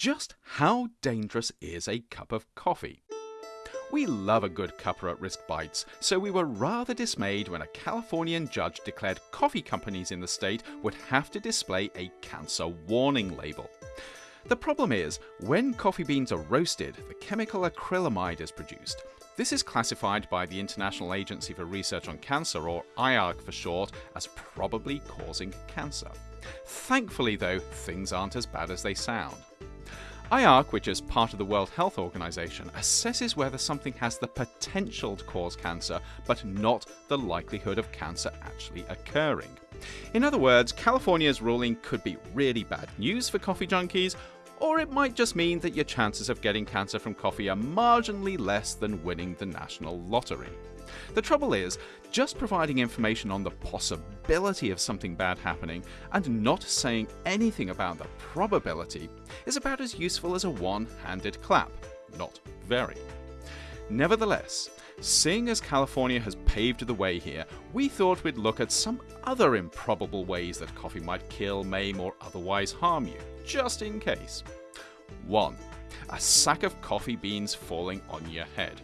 Just how dangerous is a cup of coffee? We love a good cuppa at risk bites, so we were rather dismayed when a Californian judge declared coffee companies in the state would have to display a cancer warning label. The problem is, when coffee beans are roasted, the chemical acrylamide is produced. This is classified by the International Agency for Research on Cancer, or IARC for short, as probably causing cancer. Thankfully, though, things aren't as bad as they sound. IARC, which is part of the World Health Organization, assesses whether something has the potential to cause cancer, but not the likelihood of cancer actually occurring. In other words, California's ruling could be really bad news for coffee junkies, or it might just mean that your chances of getting cancer from coffee are marginally less than winning the national lottery. The trouble is, just providing information on the possibility of something bad happening and not saying anything about the probability is about as useful as a one handed clap. Not very. Nevertheless, seeing as California has paved the way here, we thought we'd look at some other improbable ways that coffee might kill, maim, or otherwise harm you, just in case. 1. A sack of coffee beans falling on your head.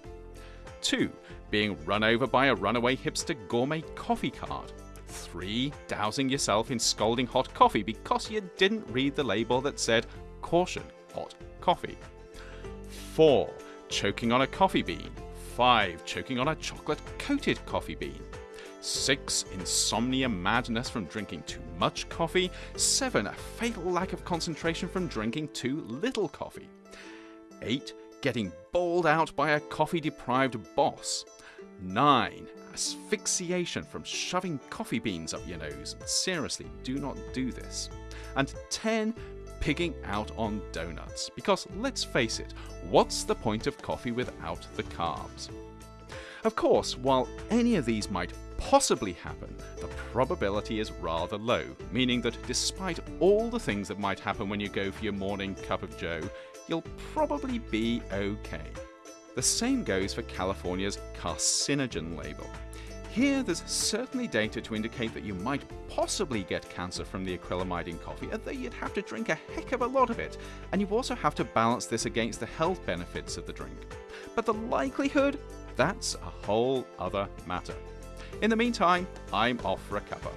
2. Being run over by a runaway hipster gourmet coffee cart. 3. Dousing yourself in scalding hot coffee because you didn't read the label that said, Caution, hot coffee. 4. Choking on a coffee bean. 5. Choking on a chocolate coated coffee bean. 6. Insomnia madness from drinking too much coffee. 7. A fatal lack of concentration from drinking too little coffee. 8. Getting bawled out by a coffee deprived boss. 9. Asphyxiation from shoving coffee beans up your nose. Seriously, do not do this. And 10. Pigging out on donuts. Because let's face it, what's the point of coffee without the carbs? Of course, while any of these might possibly happen, the probability is rather low, meaning that despite all the things that might happen when you go for your morning cup of joe, you'll probably be okay. The same goes for California's carcinogen label. Here, there's certainly data to indicate that you might possibly get cancer from the acrylamide in coffee, although you'd have to drink a heck of a lot of it, and you also have to balance this against the health benefits of the drink. But the likelihood? That's a whole other matter. In the meantime, I'm off for a cuppa.